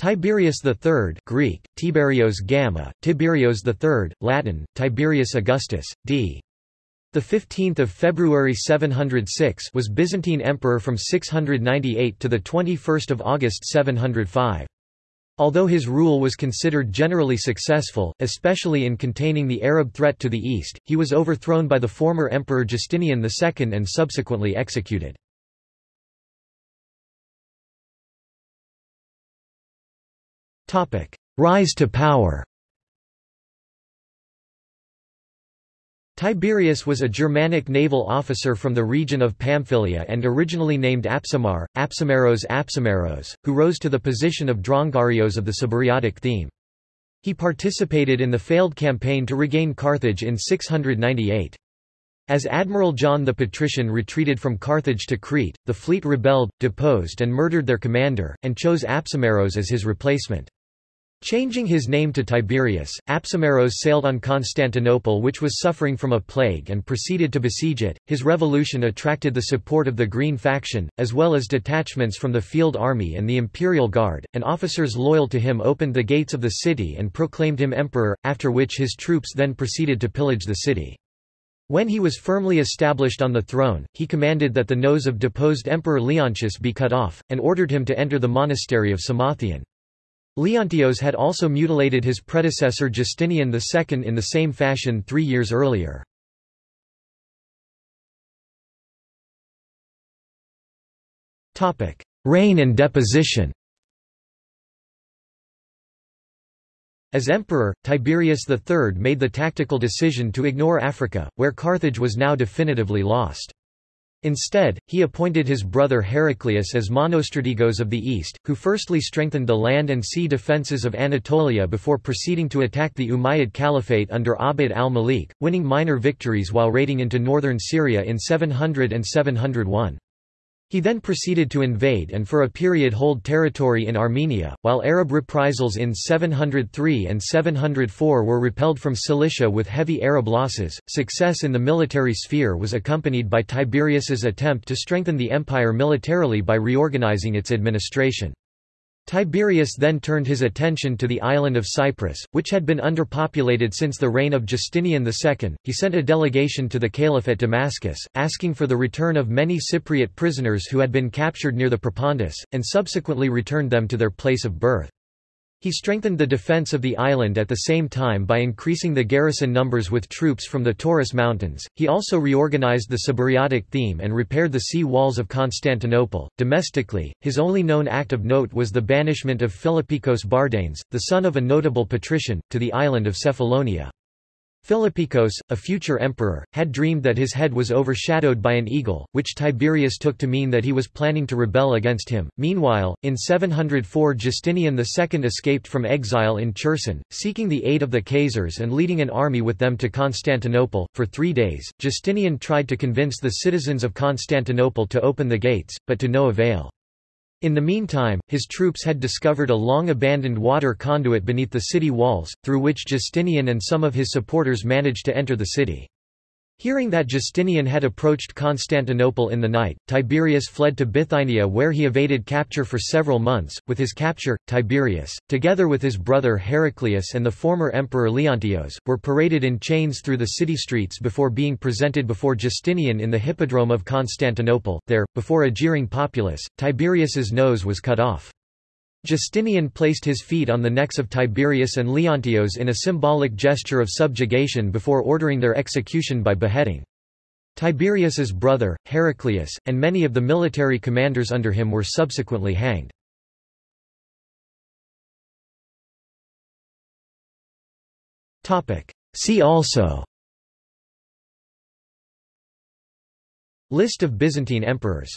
Tiberius III Greek, Tiberios Gamma, Tiberios III, Latin, Tiberius Augustus, d. The 15th of February 706 was Byzantine emperor from 698 to the 21st of August 705. Although his rule was considered generally successful, especially in containing the Arab threat to the east, he was overthrown by the former emperor Justinian II and subsequently executed. Rise to power Tiberius was a Germanic naval officer from the region of Pamphylia and originally named Apsimar, Apsimaros Apsimaros, who rose to the position of Droungarios of the Cibyrrhaeotic theme. He participated in the failed campaign to regain Carthage in 698. As Admiral John the Patrician retreated from Carthage to Crete, the fleet rebelled, deposed and murdered their commander, and chose Apsimaros as his replacement. Changing his name to Tiberius, Apsimaros sailed on Constantinople which was suffering from a plague and proceeded to besiege it. His revolution attracted the support of the Green faction, as well as detachments from the field army and the imperial guard, and officers loyal to him opened the gates of the city and proclaimed him emperor, after which his troops then proceeded to pillage the city. When he was firmly established on the throne, he commanded that the nose of deposed Emperor Leontius be cut off, and ordered him to enter the monastery of Psamathion. Leontios had also mutilated his predecessor Justinian II in the same fashion three years earlier. Reign and deposition As emperor, Tiberius III made the tactical decision to ignore Africa, where Carthage was now definitively lost. Instead, he appointed his brother Heraclius as monostrategos of the east, who firstly strengthened the land and sea defences of Anatolia before proceeding to attack the Umayyad Caliphate under Abd al-Malik, winning minor victories while raiding into northern Syria in 700 and 701. He then proceeded to invade and for a period hold territory in Armenia, while Arab reprisals in 703 and 704 were repelled from Cilicia with heavy Arab losses. Success in the military sphere was accompanied by Tiberius's attempt to strengthen the empire militarily by reorganizing its administration. Tiberius then turned his attention to the island of Cyprus, which had been underpopulated since the reign of Justinian II. He sent a delegation to the caliph at Damascus, asking for the return of many Cypriot prisoners who had been captured near the Propontis, and subsequently returned them to their place of birth. He strengthened the defense of the island at the same time by increasing the garrison numbers with troops from the Taurus Mountains. He also reorganized the Cibyrrhaeotic theme and repaired the sea walls of Constantinople. Domestically, his only known act of note was the banishment of Philippikos Bardanes, the son of a notable patrician, to the island of Cephalonia. Philippikos, a future emperor, had dreamed that his head was overshadowed by an eagle, which Tiberius took to mean that he was planning to rebel against him. Meanwhile, in 704 Justinian II escaped from exile in Cherson, seeking the aid of the Khazars and leading an army with them to Constantinople. For three days, Justinian tried to convince the citizens of Constantinople to open the gates, but to no avail. In the meantime, his troops had discovered a long-abandoned water conduit beneath the city walls, through which Justinian and some of his supporters managed to enter the city. Hearing that Justinian had approached Constantinople in the night, Tiberius fled to Bithynia where he evaded capture for several months. With his capture, Tiberius, together with his brother Heraclius and the former emperor Leontios, were paraded in chains through the city streets before being presented before Justinian in the Hippodrome of Constantinople. There, before a jeering populace, Tiberius's nose was cut off. Justinian placed his feet on the necks of Tiberius and Leontios in a symbolic gesture of subjugation before ordering their execution by beheading. Tiberius's brother, Heraclius, and many of the military commanders under him were subsequently hanged. See also List of Byzantine emperors